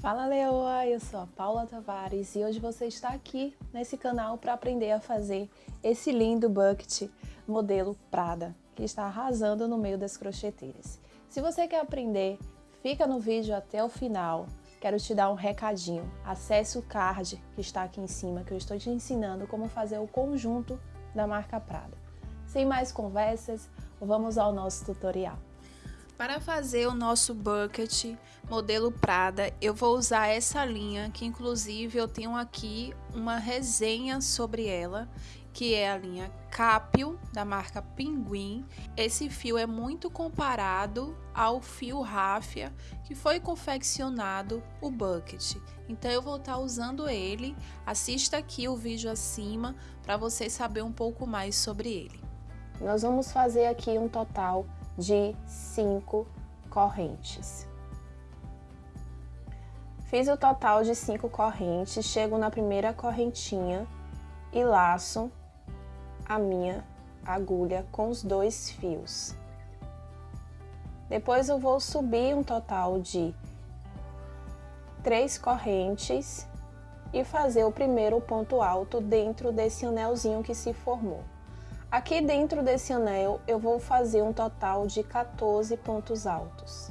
Fala Leoa, eu sou a Paula Tavares e hoje você está aqui nesse canal para aprender a fazer esse lindo bucket modelo Prada, que está arrasando no meio das crocheteiras. Se você quer aprender, fica no vídeo até o final. Quero te dar um recadinho, acesse o card que está aqui em cima, que eu estou te ensinando como fazer o conjunto da marca Prada. Sem mais conversas, vamos ao nosso tutorial. Para fazer o nosso bucket modelo Prada, eu vou usar essa linha, que inclusive eu tenho aqui uma resenha sobre ela, que é a linha Capio, da marca Pinguim. Esse fio é muito comparado ao fio Ráfia, que foi confeccionado o bucket. Então eu vou estar usando ele, assista aqui o vídeo acima, para você saber um pouco mais sobre ele. Nós vamos fazer aqui um total de cinco correntes. Fiz o total de cinco correntes, chego na primeira correntinha e laço a minha agulha com os dois fios. Depois eu vou subir um total de três correntes e fazer o primeiro ponto alto dentro desse anelzinho que se formou. Aqui dentro desse anel eu vou fazer um total de 14 pontos altos.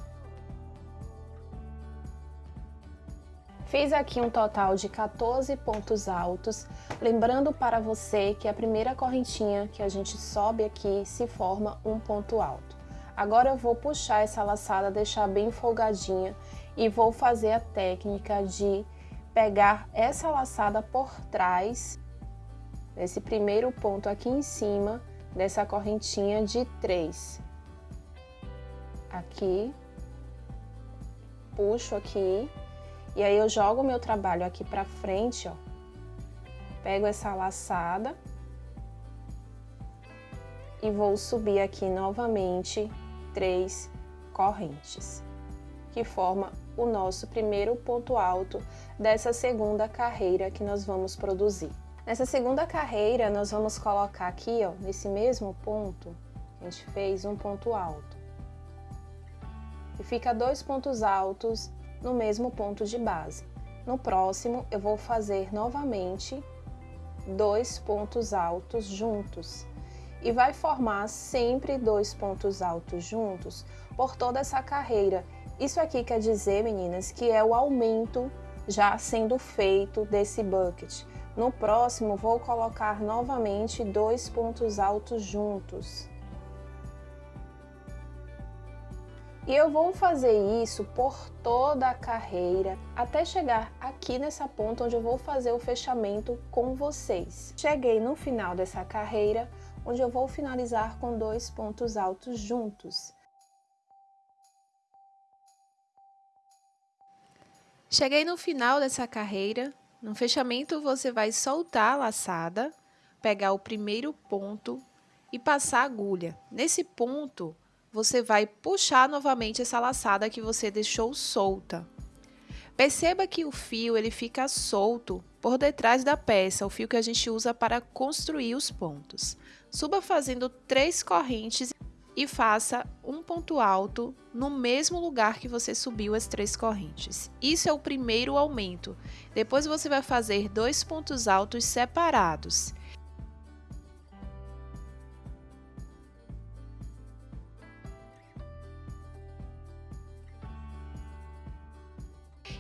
Fiz aqui um total de 14 pontos altos, lembrando para você que a primeira correntinha que a gente sobe aqui se forma um ponto alto. Agora eu vou puxar essa laçada, deixar bem folgadinha e vou fazer a técnica de pegar essa laçada por trás nesse primeiro ponto aqui em cima dessa correntinha de três. Aqui, puxo aqui, e aí eu jogo o meu trabalho aqui pra frente, ó. Pego essa laçada e vou subir aqui novamente três correntes, que forma o nosso primeiro ponto alto dessa segunda carreira que nós vamos produzir. Nessa segunda carreira, nós vamos colocar aqui, ó, nesse mesmo ponto, a gente fez um ponto alto. E fica dois pontos altos no mesmo ponto de base. No próximo, eu vou fazer novamente dois pontos altos juntos. E vai formar sempre dois pontos altos juntos por toda essa carreira. Isso aqui quer dizer, meninas, que é o aumento já sendo feito desse bucket. No próximo, vou colocar novamente dois pontos altos juntos. E eu vou fazer isso por toda a carreira, até chegar aqui nessa ponta onde eu vou fazer o fechamento com vocês. Cheguei no final dessa carreira, onde eu vou finalizar com dois pontos altos juntos. Cheguei no final dessa carreira, no fechamento, você vai soltar a laçada, pegar o primeiro ponto e passar a agulha. Nesse ponto, você vai puxar novamente essa laçada que você deixou solta. Perceba que o fio ele fica solto por detrás da peça, o fio que a gente usa para construir os pontos. Suba fazendo três correntes e faça um ponto alto no mesmo lugar que você subiu as três correntes. Isso é o primeiro aumento. Depois você vai fazer dois pontos altos separados.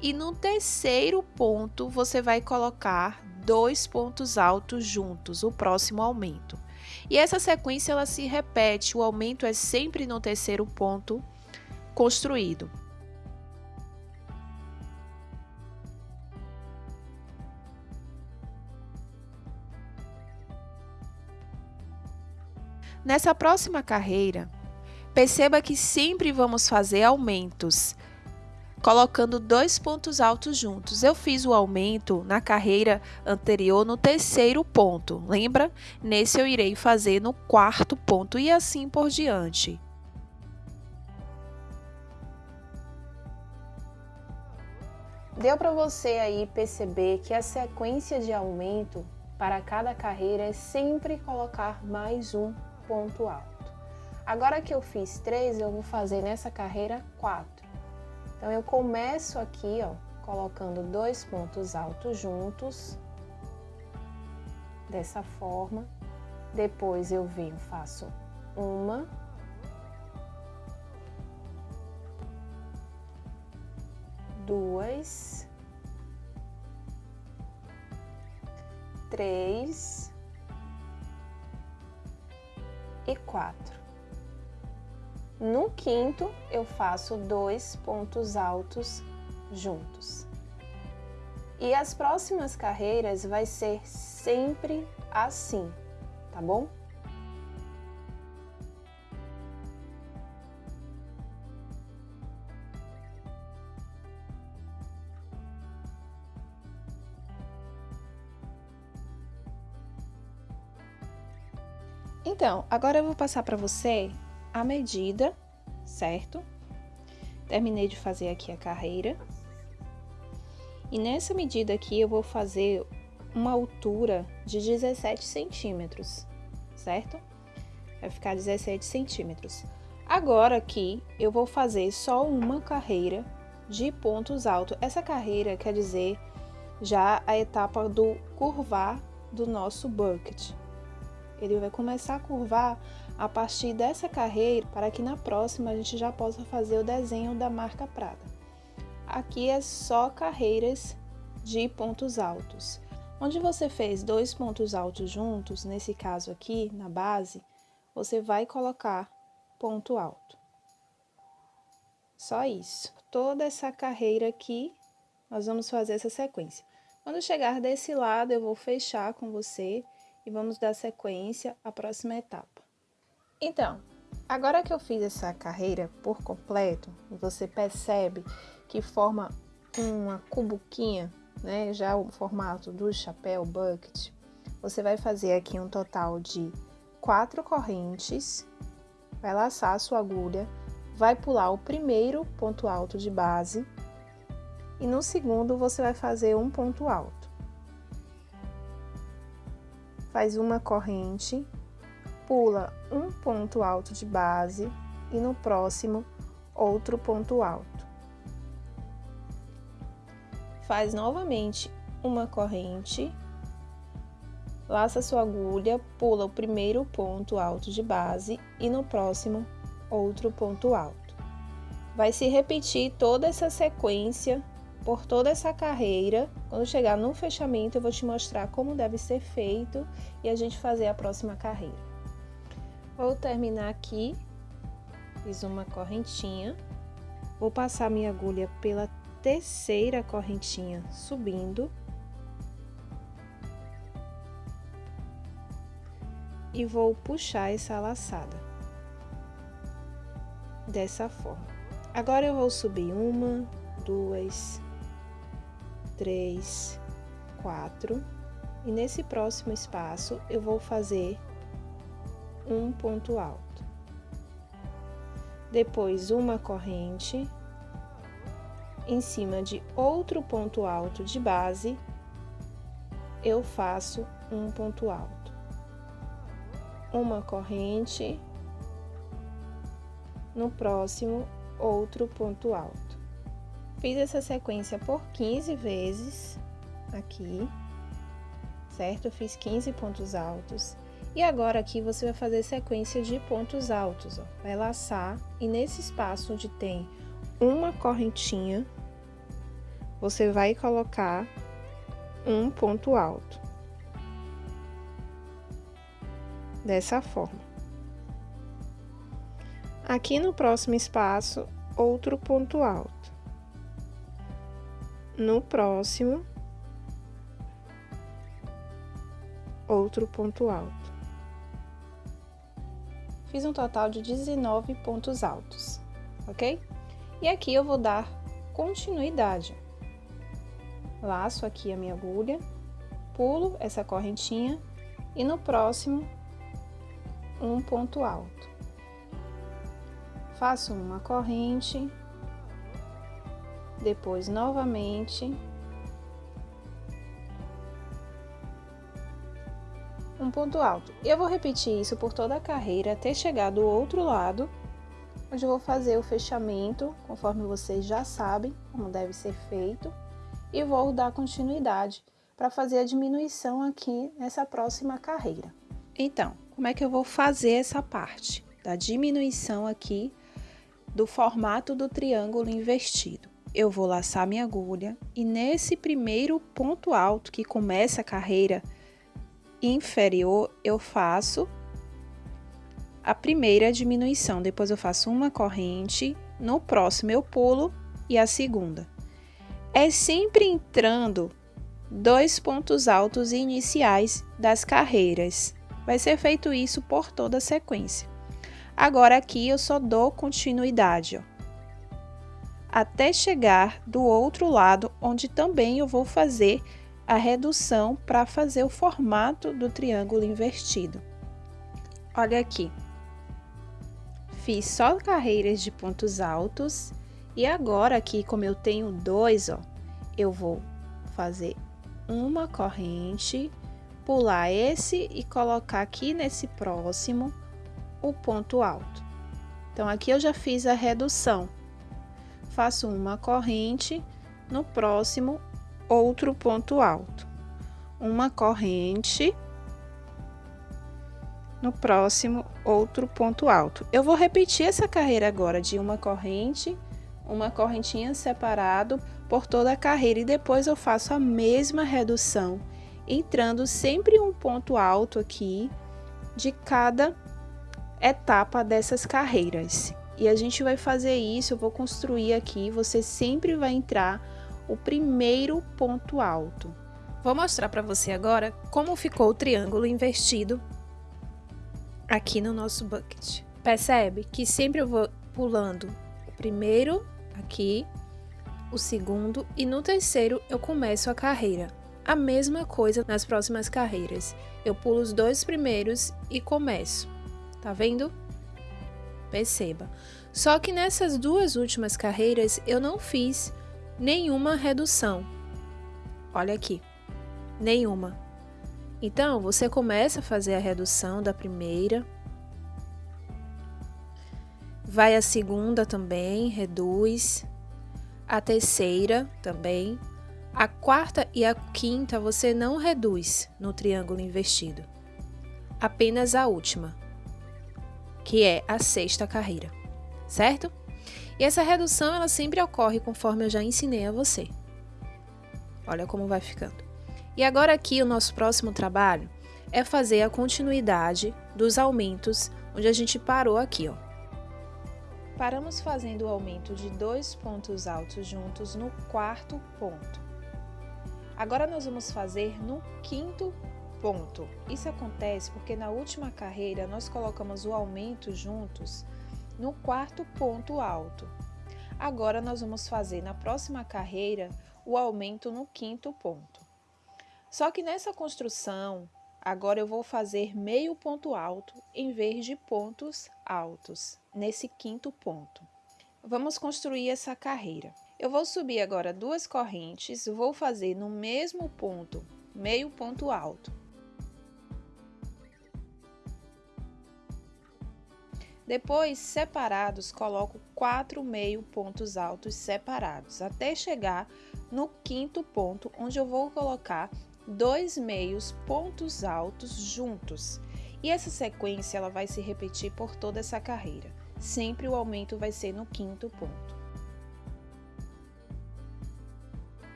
E no terceiro ponto, você vai colocar dois pontos altos juntos, o próximo aumento. E essa sequência ela se repete, o aumento é sempre no terceiro ponto construído. Nessa próxima carreira, perceba que sempre vamos fazer aumentos colocando dois pontos altos juntos. Eu fiz o aumento na carreira anterior no terceiro ponto, lembra? Nesse eu irei fazer no quarto ponto e assim por diante. Deu para você aí perceber que a sequência de aumento para cada carreira é sempre colocar mais um ponto alto. Agora que eu fiz três, eu vou fazer nessa carreira quatro. Então, eu começo aqui, ó, colocando dois pontos altos juntos, dessa forma. Depois eu venho, faço uma, duas, três e quatro. No quinto, eu faço dois pontos altos juntos. E as próximas carreiras vai ser sempre assim, tá bom? Então, agora eu vou passar para você a medida, certo? Terminei de fazer aqui a carreira. E nessa medida aqui eu vou fazer uma altura de 17 centímetros, certo? Vai ficar 17 centímetros. Agora aqui eu vou fazer só uma carreira de pontos altos. Essa carreira quer dizer já a etapa do curvar do nosso bucket. Ele vai começar a curvar a partir dessa carreira para que na próxima a gente já possa fazer o desenho da marca Prada. Aqui é só carreiras de pontos altos. Onde você fez dois pontos altos juntos, nesse caso aqui, na base, você vai colocar ponto alto. Só isso. Toda essa carreira aqui, nós vamos fazer essa sequência. Quando chegar desse lado, eu vou fechar com você e vamos dar sequência à próxima etapa. Então, agora que eu fiz essa carreira por completo, você percebe que forma uma cubuquinha, né? Já o formato do chapéu bucket. Você vai fazer aqui um total de quatro correntes, vai laçar a sua agulha, vai pular o primeiro ponto alto de base e no segundo você vai fazer um ponto alto. Faz uma corrente pula um ponto alto de base e no próximo outro ponto alto. Faz novamente uma corrente, laça sua agulha, pula o primeiro ponto alto de base e no próximo outro ponto alto. Vai se repetir toda essa sequência por toda essa carreira. Quando chegar no fechamento, eu vou te mostrar como deve ser feito e a gente fazer a próxima carreira. Vou terminar aqui, fiz uma correntinha, vou passar minha agulha pela terceira correntinha subindo. E vou puxar essa laçada. Dessa forma. Agora eu vou subir uma, duas, três, quatro. E nesse próximo espaço eu vou fazer um ponto alto. Depois, uma corrente em cima de outro ponto alto de base, eu faço um ponto alto. Uma corrente, no próximo, outro ponto alto. Fiz essa sequência por 15 vezes aqui, certo? fiz 15 pontos altos. E agora aqui você vai fazer sequência de pontos altos, ó. Vai laçar e nesse espaço onde tem uma correntinha, você vai colocar um ponto alto. Dessa forma. Aqui no próximo espaço, outro ponto alto. No próximo, outro ponto alto. Fiz um total de 19 pontos altos, ok? E aqui eu vou dar continuidade. Laço aqui a minha agulha, pulo essa correntinha e no próximo um ponto alto. Faço uma corrente, depois novamente um ponto alto. Eu vou repetir isso por toda a carreira até chegar do outro lado, onde eu vou fazer o fechamento, conforme vocês já sabem como deve ser feito. e vou dar continuidade para fazer a diminuição aqui nessa próxima carreira. Então, como é que eu vou fazer essa parte da diminuição aqui do formato do triângulo invertido? Eu vou laçar minha agulha e nesse primeiro ponto alto que começa a carreira inferior, eu faço a primeira diminuição, depois eu faço uma corrente, no próximo eu pulo e a segunda. É sempre entrando dois pontos altos iniciais das carreiras. Vai ser feito isso por toda a sequência. Agora aqui eu só dou continuidade, ó, até chegar do outro lado, onde também eu vou fazer a redução para fazer o formato do triângulo invertido. Olha aqui. Fiz só carreiras de pontos altos e agora aqui, como eu tenho dois, ó, eu vou fazer uma corrente, pular esse e colocar aqui nesse próximo o ponto alto. Então, aqui eu já fiz a redução. Faço uma corrente, no próximo, outro ponto alto. Uma corrente, no próximo, outro ponto alto. Eu vou repetir essa carreira agora de uma corrente, uma correntinha separado por toda a carreira e depois eu faço a mesma redução, entrando sempre um ponto alto aqui de cada etapa dessas carreiras. E a gente vai fazer isso, eu vou construir aqui, você sempre vai entrar o primeiro ponto alto. Vou mostrar para você agora como ficou o triângulo invertido aqui no nosso bucket. Percebe que sempre eu vou pulando o primeiro aqui, o segundo e no terceiro eu começo a carreira. A mesma coisa nas próximas carreiras. Eu pulo os dois primeiros e começo. Tá vendo? Perceba. Só que nessas duas últimas carreiras eu não fiz nenhuma redução. Olha aqui. Nenhuma. Então, você começa a fazer a redução da primeira, vai a segunda também, reduz, a terceira também, a quarta e a quinta você não reduz no triângulo invertido, apenas a última, que é a sexta carreira, certo? E essa redução ela sempre ocorre conforme eu já ensinei a você. Olha como vai ficando. E agora aqui o nosso próximo trabalho é fazer a continuidade dos aumentos onde a gente parou aqui, ó. Paramos fazendo o aumento de dois pontos altos juntos no quarto ponto. Agora nós vamos fazer no quinto ponto. Isso acontece porque na última carreira nós colocamos o aumento juntos no quarto ponto alto. Agora nós vamos fazer na próxima carreira o aumento no quinto ponto. Só que nessa construção, agora eu vou fazer meio ponto alto em vez de pontos altos nesse quinto ponto. Vamos construir essa carreira. Eu vou subir agora duas correntes, vou fazer no mesmo ponto, meio ponto alto. Depois, separados, coloco quatro meio pontos altos separados, até chegar no quinto ponto, onde eu vou colocar dois meios pontos altos juntos. E essa sequência ela vai se repetir por toda essa carreira. Sempre o aumento vai ser no quinto ponto.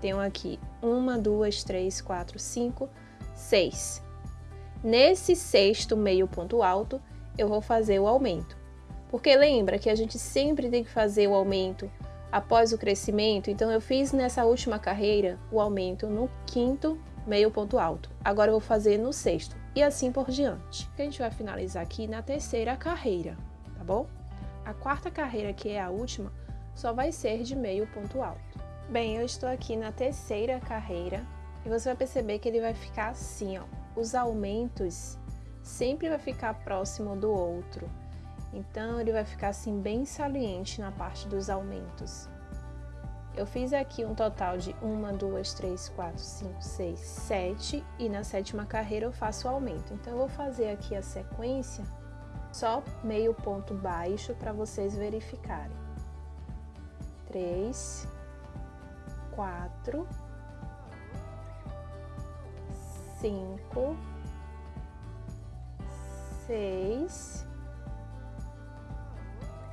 Tenho aqui uma, duas, três, quatro, cinco, seis. Nesse sexto meio ponto alto, eu vou fazer o aumento. Porque lembra que a gente sempre tem que fazer o aumento após o crescimento, então eu fiz nessa última carreira o aumento no quinto meio ponto alto. Agora eu vou fazer no sexto e assim por diante. A gente vai finalizar aqui na terceira carreira, tá bom? A quarta carreira, que é a última, só vai ser de meio ponto alto. Bem, eu estou aqui na terceira carreira e você vai perceber que ele vai ficar assim, ó. Os aumentos sempre vai ficar próximo do outro. Então, ele vai ficar assim bem saliente na parte dos aumentos. Eu fiz aqui um total de 1, 2, 3, 4, 5, 6, 7 e na sétima carreira eu faço o aumento. Então, eu vou fazer aqui a sequência Só meio ponto baixo para vocês verificarem. Três, quatro, cinco, seis,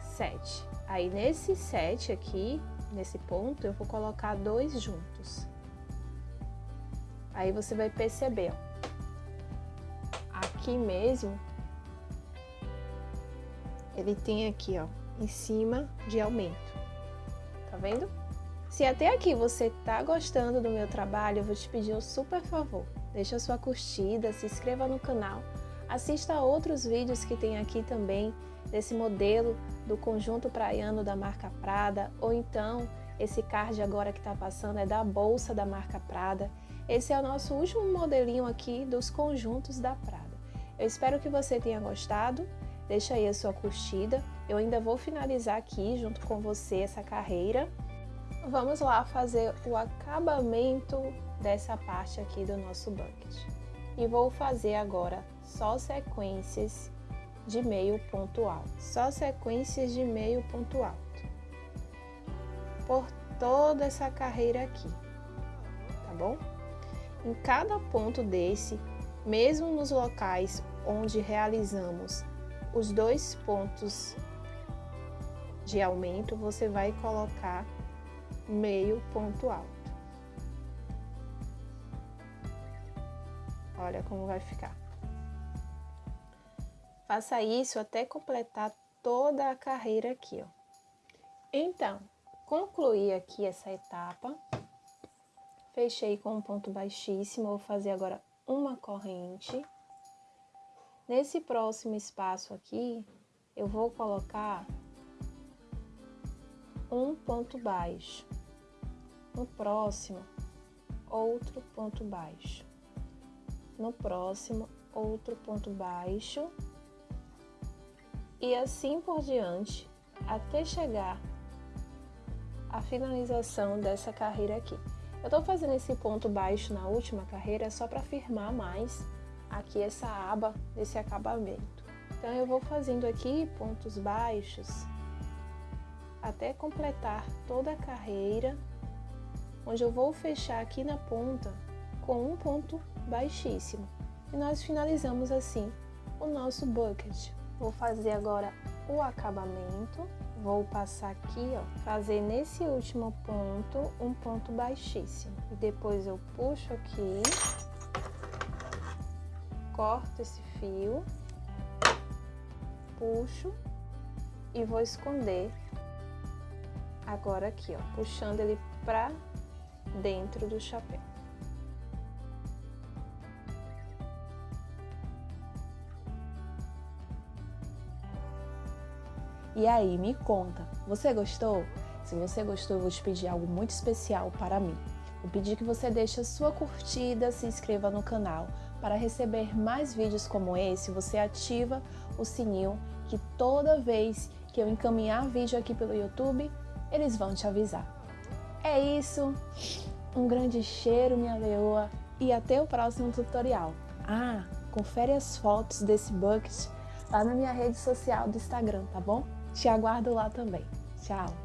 sete. Aí nesse sete aqui, nesse ponto, eu vou colocar dois juntos. Aí você vai perceber, ó, aqui mesmo, ele tem aqui, ó, em cima de aumento. Tá vendo? Se até aqui você tá gostando do meu trabalho, eu vou te pedir um super favor. Deixa sua curtida, se inscreva no canal, assista a outros vídeos que tem aqui também desse modelo do conjunto praiano da marca Prada, ou então esse card agora que está passando é da bolsa da marca Prada. Esse é o nosso último modelinho aqui dos conjuntos da Prada. Eu espero que você tenha gostado. Deixa aí a sua curtida. Eu ainda vou finalizar aqui junto com você essa carreira. Vamos lá fazer o acabamento dessa parte aqui do nosso bucket. E vou fazer agora só sequências de meio ponto alto. Só sequências de meio ponto alto. Por toda essa carreira aqui, tá bom? Em cada ponto desse, mesmo nos locais onde realizamos os dois pontos de aumento, você vai colocar meio ponto alto. Olha como vai ficar. Faça isso até completar toda a carreira aqui, ó. Então, concluí aqui essa etapa, Fechei com um ponto baixíssimo, vou fazer agora uma corrente. Nesse próximo espaço aqui, eu vou colocar um ponto baixo. No próximo, outro ponto baixo. No próximo, outro ponto baixo. E assim por diante, até chegar à finalização dessa carreira aqui. Eu estou fazendo esse ponto baixo na última carreira só para firmar mais aqui essa aba desse acabamento. Então eu vou fazendo aqui pontos baixos até completar toda a carreira, onde eu vou fechar aqui na ponta com um ponto baixíssimo. E nós finalizamos assim o nosso bucket. Vou fazer agora o acabamento vou passar aqui, ó, fazer nesse último ponto um ponto baixíssimo. E depois eu puxo aqui, corto esse fio, puxo e vou esconder agora aqui, ó, puxando ele pra dentro do chapéu. E aí, me conta, você gostou? Se você gostou, eu vou te pedir algo muito especial para mim. Vou pedir que você deixe a sua curtida, se inscreva no canal. Para receber mais vídeos como esse, você ativa o sininho que toda vez que eu encaminhar vídeo aqui pelo YouTube, eles vão te avisar. É isso, um grande cheiro, minha leoa, e até o próximo tutorial. Ah, confere as fotos desse bucket lá na minha rede social do Instagram, tá bom? Te aguardo lá também. Tchau!